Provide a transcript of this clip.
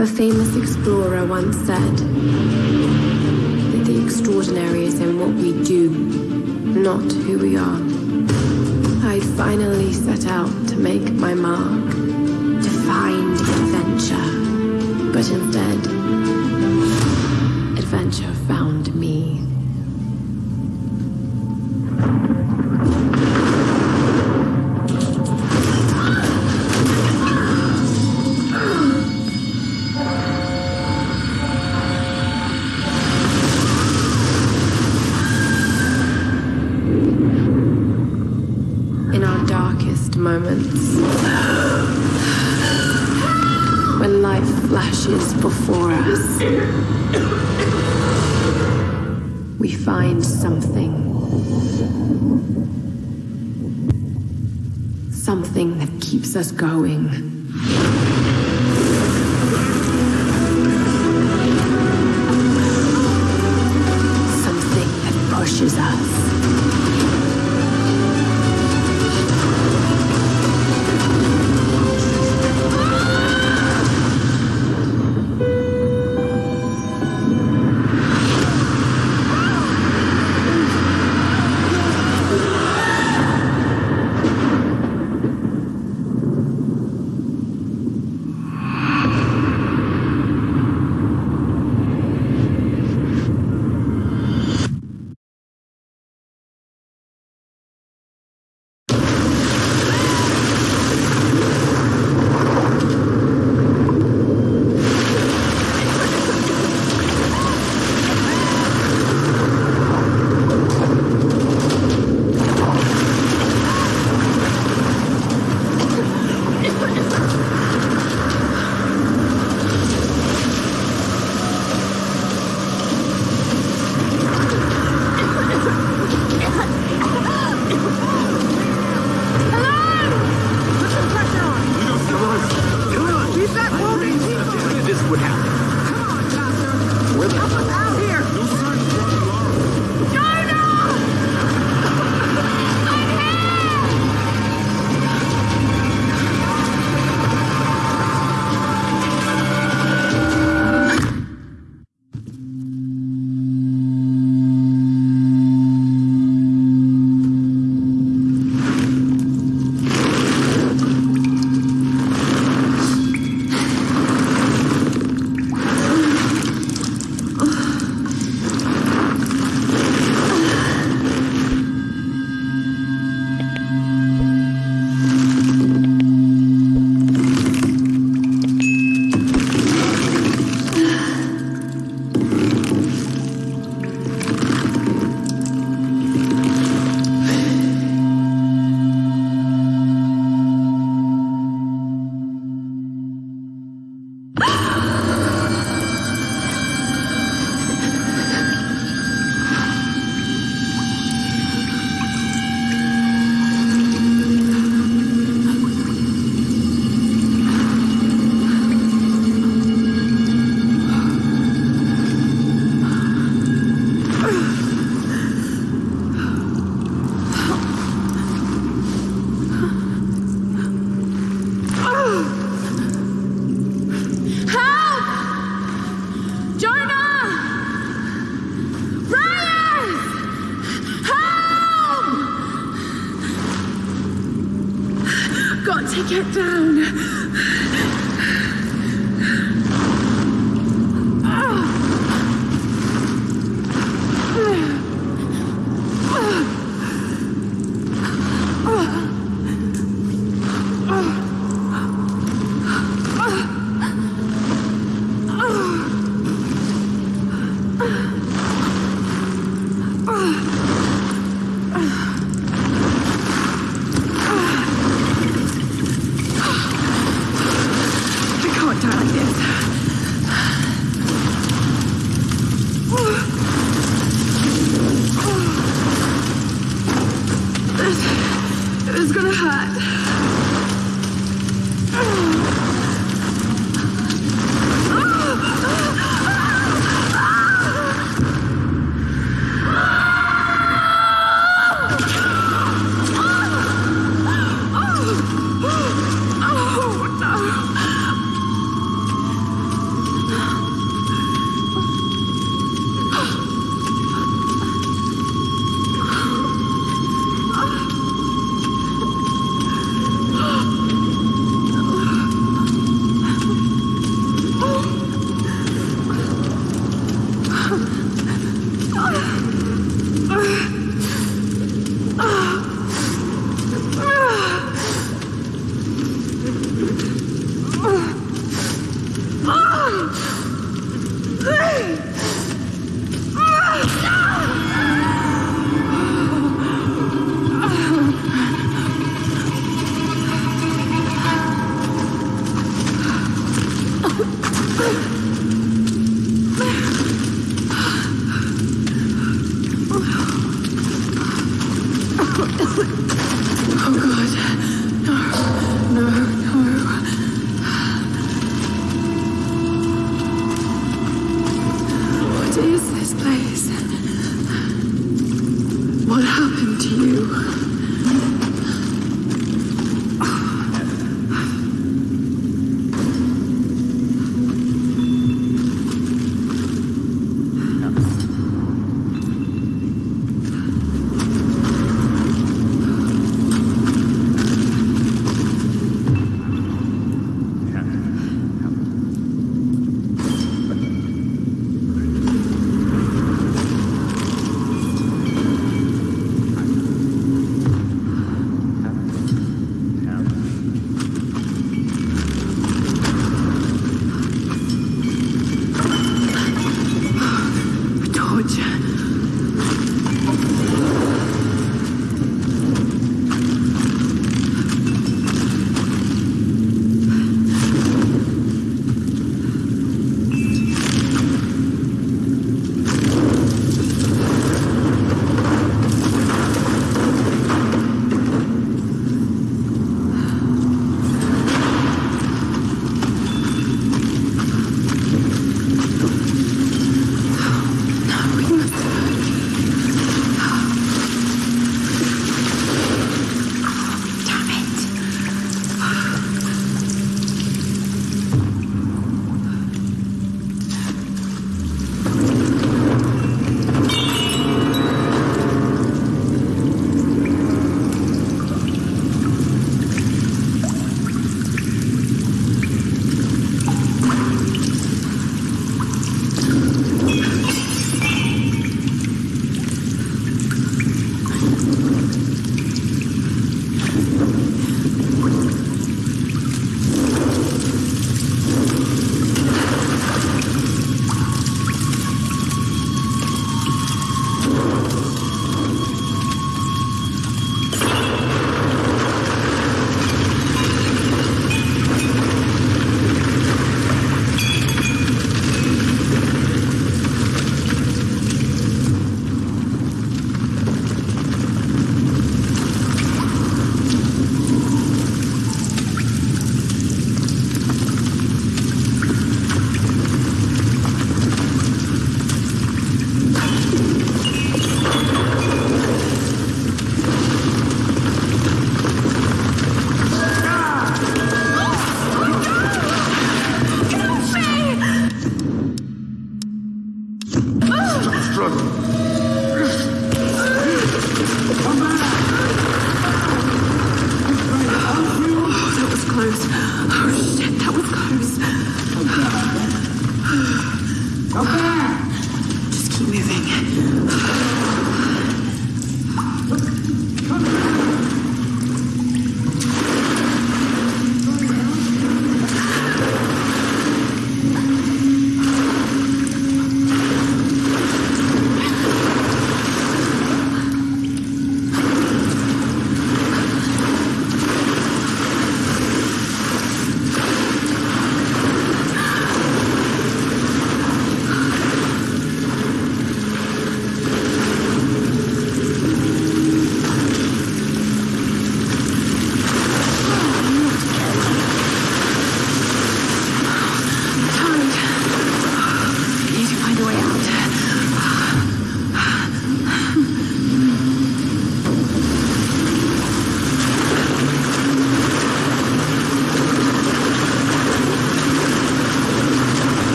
A famous explorer once said that the extraordinary is in what we do, not who we are. I'd finally set out to make my mark, to find adventure. But instead, adventure found we find something. Something that keeps us going. Is gonna hurt.